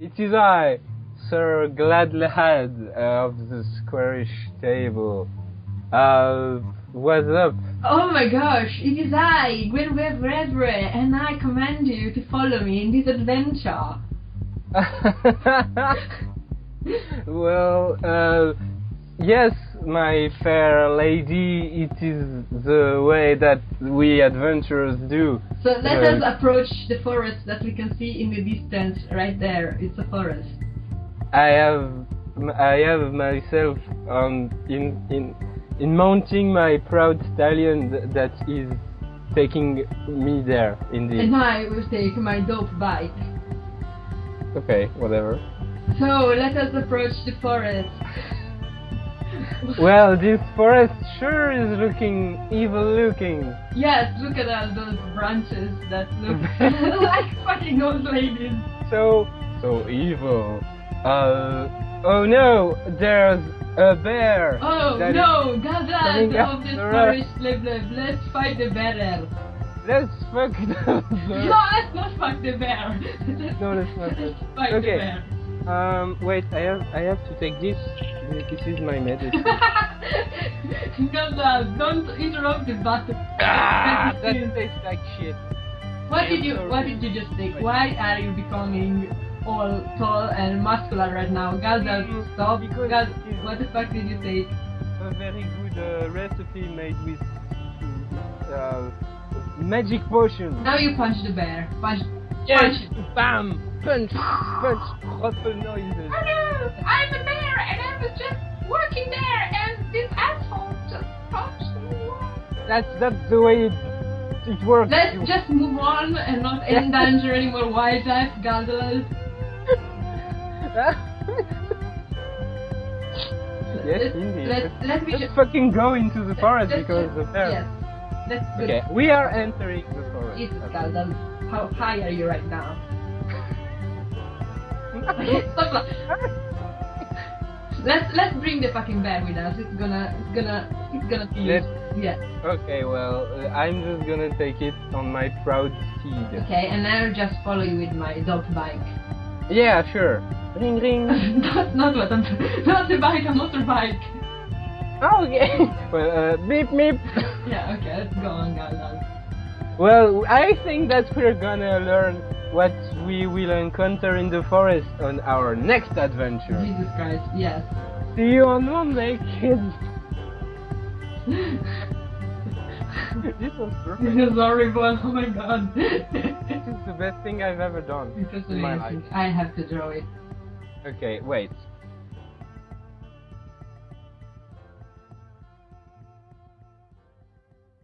it is I, Sir Gladlehad of the squarish table. Uh, what's up? Oh my gosh, it is I, Gwynweb Redbre, and I command you to follow me in this adventure. well, uh, yes, my fair lady, it is the way that we adventurers do. So let Uh, us approach the forest that we can see in the distance right there. It's a forest. I have, I have myself um, in in in mounting my proud stallion th- that is taking me there. Indeed. And I will take my dope bike. Okay, whatever. So let us approach the forest. Well, this forest sure is looking evil looking. Yes, look at all those branches that look like fucking old ladies. So, so evil. Uh, oh no, there's a bear. Oh no, gather coming of this forest, live, live. Let's fight the bear. Let's fuck the bear. No, let's not fuck the bear. No, let's not. Let's fight Okay. the bear. Um, wait, I have, I have to take this. This is my medicine. Gazelle, don't interrupt the battle. ah, that tastes like shit. What did you. What did you just take? Why are you becoming all tall and muscular right now? Gazelle, Mm, stop. because Gaz, it is- what the fuck did you take? A very good uh, recipe made with uh, magic potion. Now you punch the bear. Punch. Yes, bam, punch, punch, ruffle noises. Hello, I'm a bear and I was just working there and this asshole just punched me. That's that's the way it, it works. Let's You- just move on and not endanger any more wildlife, Gazelle. yes, Let's- indeed. let's- let me Let's ju- fucking go into the forest because the bear. Yes. Let's. Okay, we are entering the forest. It's Gazelle. How high are you right now? Stop Let's let's bring the fucking bear with us. It's gonna it's gonna it's gonna be Let's- yeah. Okay, well, uh, I'm just gonna take it on my proud steed. Okay, and I'll just follow you with my dog bike. Yeah, sure. Ring ring. That's not what I'm not the bike, a motorbike. okay. well, uh, beep beep. Yeah, okay, let's go on, Gazelle. Well, I think that we're gonna learn what we will encounter in the forest on our next adventure. Jesus Christ, yes. See you on Monday, kids. this was This perfect. is horrible, oh my god. This is the best thing I've ever done It was in my life. I have to draw it. Okay, wait.